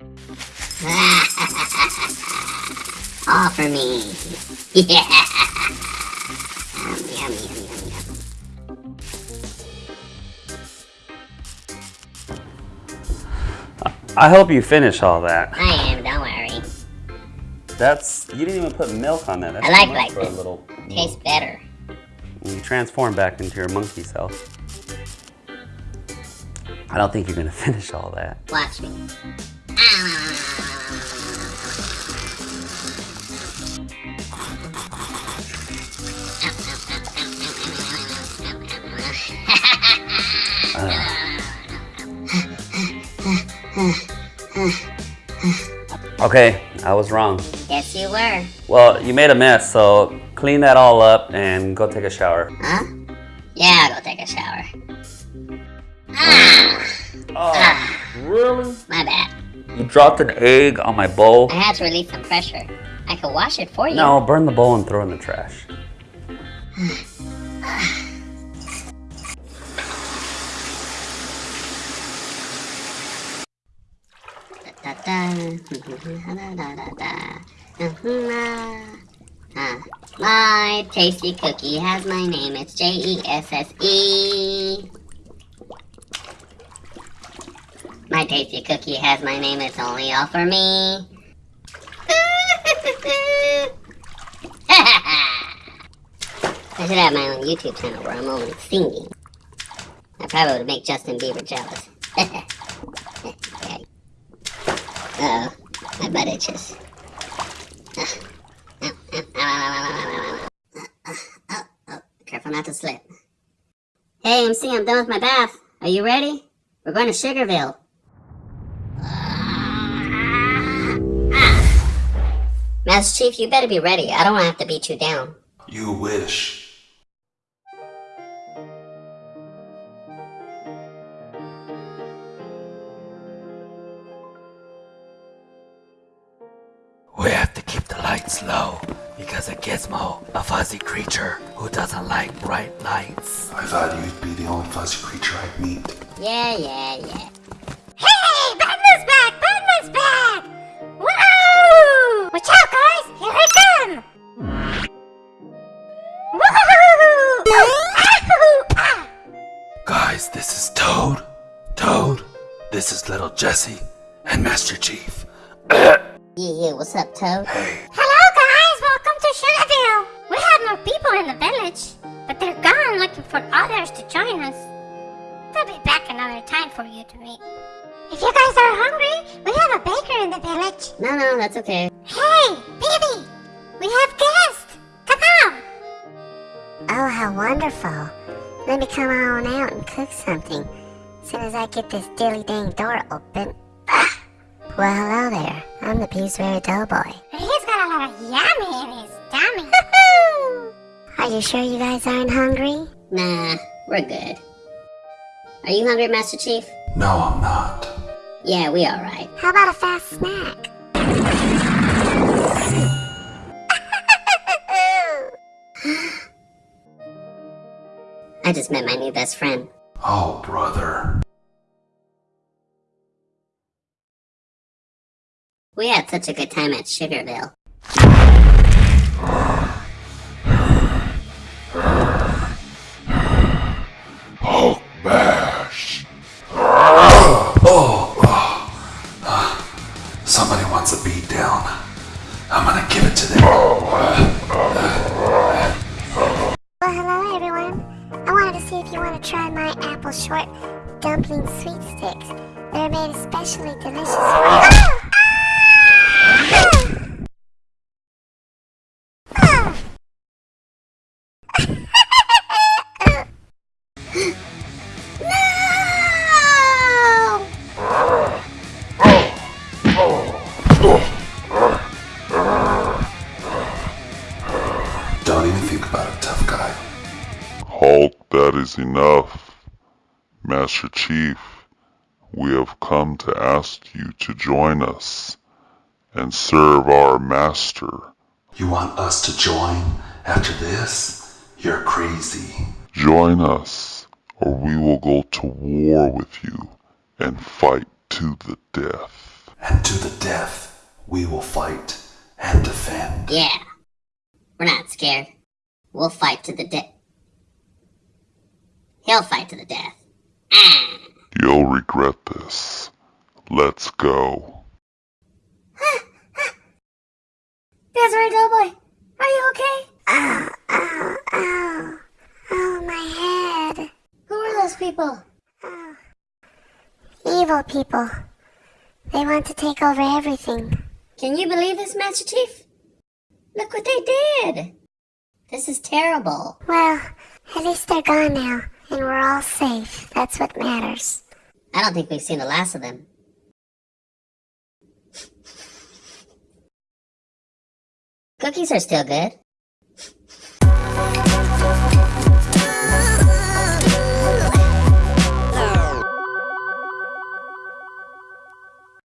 All for me. Yeah. Yum, yum, yum, yum, yum. I hope you finish all that. I am, don't worry. That's you didn't even put milk on that. That's I like like this. little. Tastes better. You transform back into your monkey self. I don't think you're gonna finish all that. Watch me. Okay, I was wrong. Yes, you were. Well, you made a mess, so clean that all up and go take a shower. Huh? Yeah, I'll go take a shower. Ah, Oh, really? my bad. Dropped an egg on my bowl? I had to release some pressure. I could wash it for you. No, burn the bowl and throw in the trash. Da, da, da, da, da, da. My tasty cookie has my name. It's J E S S E. My tasty cookie has my name. It's only all for me. I should have my own YouTube channel where I'm only singing. I probably would make Justin Bieber jealous. Uh oh, my butt itches. Careful not to slip. Hey, MC, I'm done with my bath. Are you ready? We're going to Sugarville. Master Chief, you better be ready. I don't want to have to beat you down. You wish. We have to keep the lights low because of Gizmo, a fuzzy creature who doesn't like bright lights. I thought you'd be the only fuzzy creature I'd meet. Yeah, yeah, yeah. Guys, this is Toad. Toad. This is little Jesse and Master Chief. Yeah, yeah, what's up, Toad? Hey, Hello, guys! Welcome to Sugarville! We have more people in the village, but they're gone looking for others to join us. They'll be back another time for you to meet. If you guys are hungry, we have a baker in the village. No, no, that's okay. Hey, baby! We have guests! Come on! Oh, how wonderful. Let me come on out and cook something. As soon as I get this dilly dang door open. Ah! Well, hello there. I'm the Pillsbury Doughboy. He's got a lot of yummy in his tummy. Are you sure you guys aren't hungry? Nah, we're good. Are you hungry, Master Chief? No, I'm not. Yeah, we alright. How about a fast snack? I just met my new best friend. Oh, brother. We had such a good time at Sugarville. Hulk bash. Oh, oh. Somebody wants a beat down. I'm gonna give it to them. Well, hello everyone. I wanted to see if you want to try my apple short dumpling sweet sticks. They're made especially delicious for Ah! Ah! No! is enough. Master Chief, we have come to ask you to join us and serve our master. You want us to join after this? You're crazy. Join us, or we will go to war with you and fight to the death. And to the death, we will fight and defend. Yeah. We're not scared. We'll fight to the death. He'll fight to the death. Ah. You'll regret this. Let's go. Desiree Doughboy, are you okay? Oh, oh, oh. Oh, my head. Who are those people? Oh. Evil people. They want to take over everything. Can you believe this, Master Chief? Look what they did. This is terrible. Well, at least they're gone now, and we're all safe. That's what matters. I don't think we've seen the last of them. Cookies are still good.